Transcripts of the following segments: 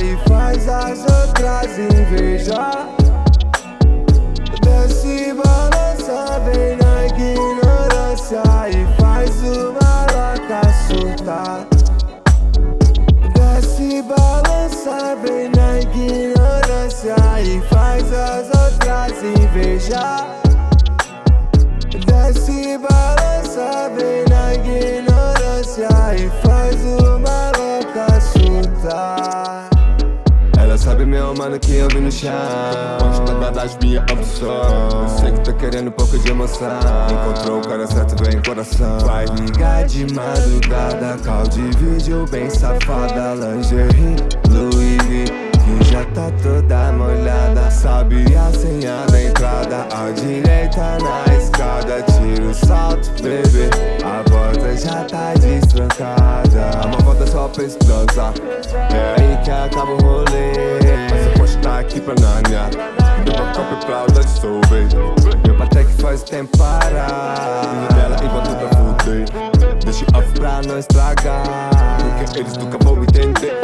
E faz as outras invejar. Desce balança, vem na ignorância E faz o maloca surtar Desce balança, vem na ignorância E faz as outras invejar mano, que eu vim no chão. Das minhas opções Eu sei que tá querendo um pouco de emoção Encontrou o cara certo, vem coração. Vai ligar de madrugada. Call de vídeo bem safada. Lingerie, Louis V já tá toda molhada. Sabe a senha da entrada. A direita na escada. Tira o salto, bebê. A porta já tá destrancada. A volta só pra transar É aí que acaba o rolê eu estar aqui pra Nanya Deu uma copa pra o dissolver Meu que faz tempo parar. Filho dela e bota pra fuder. Deixa off pra não estragar. Porque eles nunca vão entender.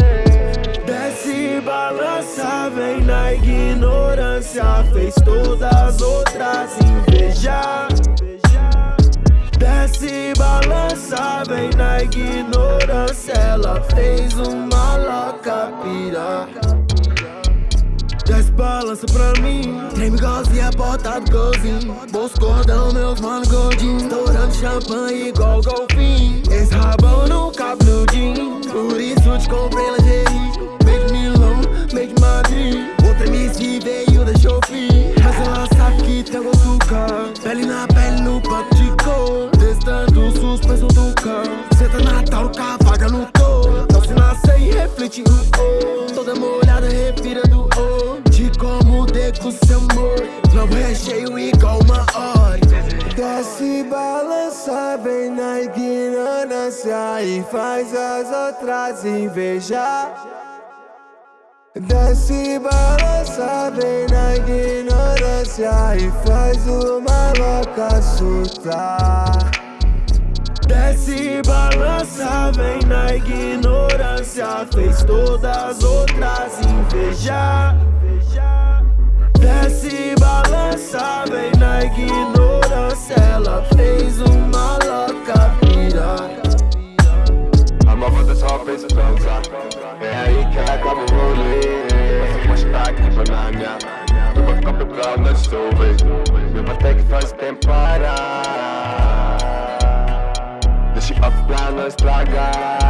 Desce balança, vem na ignorância. Fez todas as outras invejar Desce balança, vem na ignorância. Ela fez uma louca pirar balança pra mim. Treme igualzinha, bota do golzinho Bolso cordão, meus mano gordinhos. Estourando champanhe igual golfinho. Esse rabão não cabe no jean Por isso te comprei lingerie. Made Milão, made Madrid Outra MC veio da Shopee Mas ela sabe que tem gosto caro Pele na pele no papo de cor. Testando suspensão do carro Senta na taruca, vaga no touro Então se nascer e reflete o O deco seu amor Globo recheio igual uma hora Desce balança, vem na ignorância E faz as outras invejar. Desce balança, vem na ignorância E faz uma louca surtar. Desce balança, vem na ignorância Fez todas as outras invejar parar Deixa